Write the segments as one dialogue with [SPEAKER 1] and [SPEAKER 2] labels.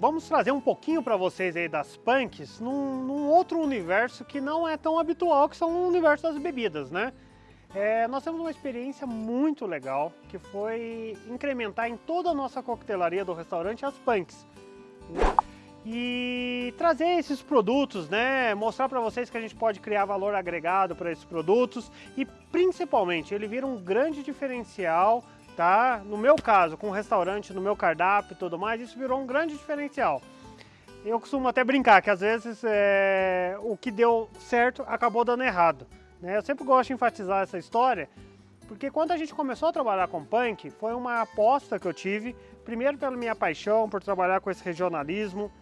[SPEAKER 1] vamos trazer um pouquinho para vocês aí das punks num, num, outro universo que não é tão habitual, que são o universo das bebidas, né? É, nós temos uma experiência muito legal, que foi incrementar em toda a nossa coquetelaria do restaurante as punks. Né? E trazer esses produtos, né? Mostrar para vocês que a gente pode criar valor agregado para esses produtos e principalmente ele vira um grande diferencial tá? No meu caso, com o restaurante, no meu cardápio e tudo mais, isso virou um grande diferencial. Eu costumo até brincar que às vezes é, o que deu certo acabou dando errado. Né? Eu sempre gosto de enfatizar essa história, porque quando a gente começou a trabalhar com punk, foi uma aposta que eu tive, primeiro pela minha paixão por trabalhar com esse regionalismo,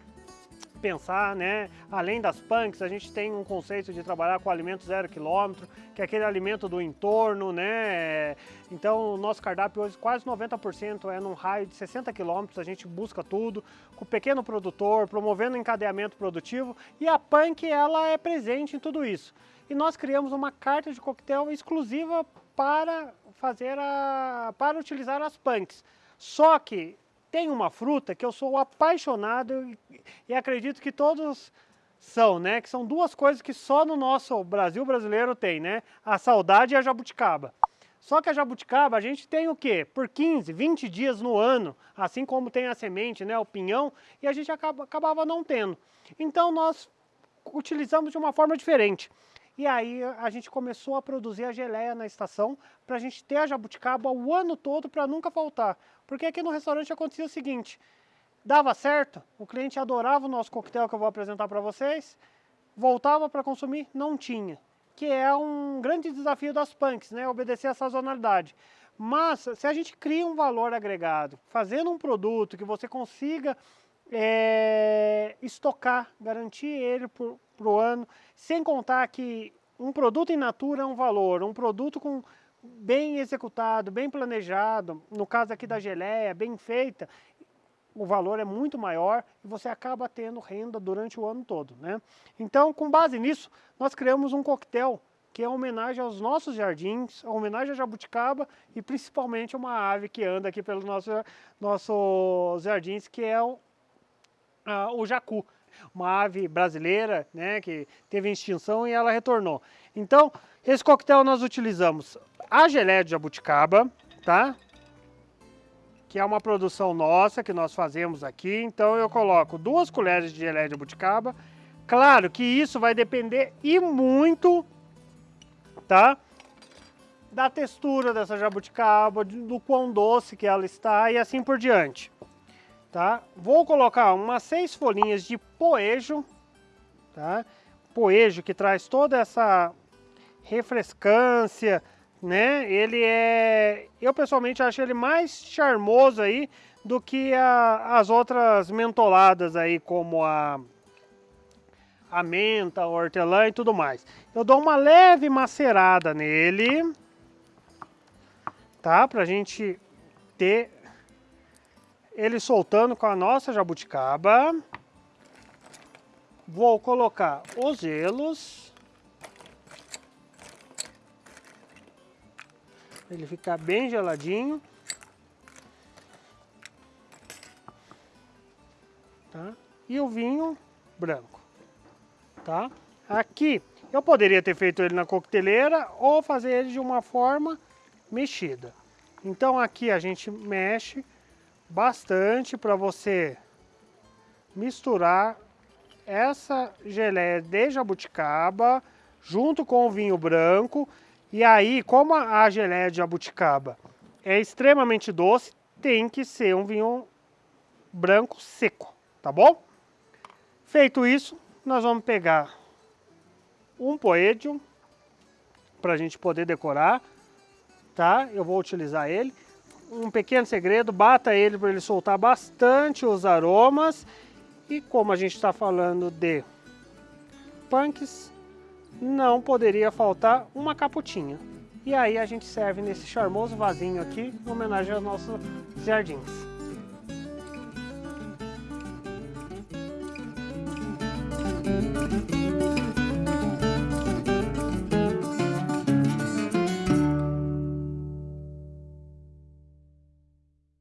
[SPEAKER 1] pensar, né? Além das punks, a gente tem um conceito de trabalhar com alimento zero quilômetro, que é aquele alimento do entorno, né? Então, o nosso cardápio hoje, quase 90% é num raio de 60 quilômetros, a gente busca tudo, com pequeno produtor, promovendo encadeamento produtivo, e a punk, ela é presente em tudo isso. E nós criamos uma carta de coquetel exclusiva para fazer a... para utilizar as punks. Só que tem uma fruta que eu sou apaixonado e acredito que todos são, né? Que são duas coisas que só no nosso Brasil brasileiro tem, né? A saudade e a jabuticaba. Só que a jabuticaba a gente tem o quê? Por 15, 20 dias no ano, assim como tem a semente, né? O pinhão, e a gente acaba, acabava não tendo. Então nós utilizamos de uma forma diferente. E aí a gente começou a produzir a geleia na estação para a gente ter a jabuticaba o ano todo para nunca faltar. Porque aqui no restaurante acontecia o seguinte, dava certo, o cliente adorava o nosso coquetel que eu vou apresentar para vocês, voltava para consumir, não tinha. Que é um grande desafio das punks, né? Obedecer a sazonalidade. Mas se a gente cria um valor agregado, fazendo um produto que você consiga é, estocar, garantir ele para o ano, sem contar que um produto in natura é um valor, um produto com bem executado, bem planejado, no caso aqui da geleia, bem feita, o valor é muito maior e você acaba tendo renda durante o ano todo. Né? Então, com base nisso, nós criamos um coquetel que é homenagem aos nossos jardins, uma homenagem a jabuticaba e principalmente uma ave que anda aqui pelos nossos nosso jardins, que é o, a, o jacu uma ave brasileira, né, que teve extinção e ela retornou. Então, esse coquetel nós utilizamos a geleia de jabuticaba, tá? Que é uma produção nossa que nós fazemos aqui. Então eu coloco duas colheres de geleia de jabuticaba. Claro que isso vai depender e muito, tá? Da textura dessa jabuticaba, do quão doce que ela está e assim por diante tá? Vou colocar umas seis folhinhas de poejo, tá? Poejo que traz toda essa refrescância, né? Ele é, eu pessoalmente acho ele mais charmoso aí do que a, as outras mentoladas aí, como a a menta, o hortelã e tudo mais. Eu dou uma leve macerada nele, tá? Pra gente ter ele soltando com a nossa jabuticaba. Vou colocar os gelos. Ele ficar bem geladinho. Tá? E o vinho branco. Tá? Aqui, eu poderia ter feito ele na coqueteleira ou fazer ele de uma forma mexida. Então aqui a gente mexe bastante para você misturar essa geleia de jabuticaba junto com o vinho branco. E aí, como a geleia de jabuticaba é extremamente doce, tem que ser um vinho branco seco, tá bom? Feito isso, nós vamos pegar um poedium para a gente poder decorar, tá? Eu vou utilizar ele um pequeno segredo, bata ele para ele soltar bastante os aromas. E como a gente está falando de punks, não poderia faltar uma caputinha. E aí a gente serve nesse charmoso vasinho aqui, em homenagem aos nossos jardins.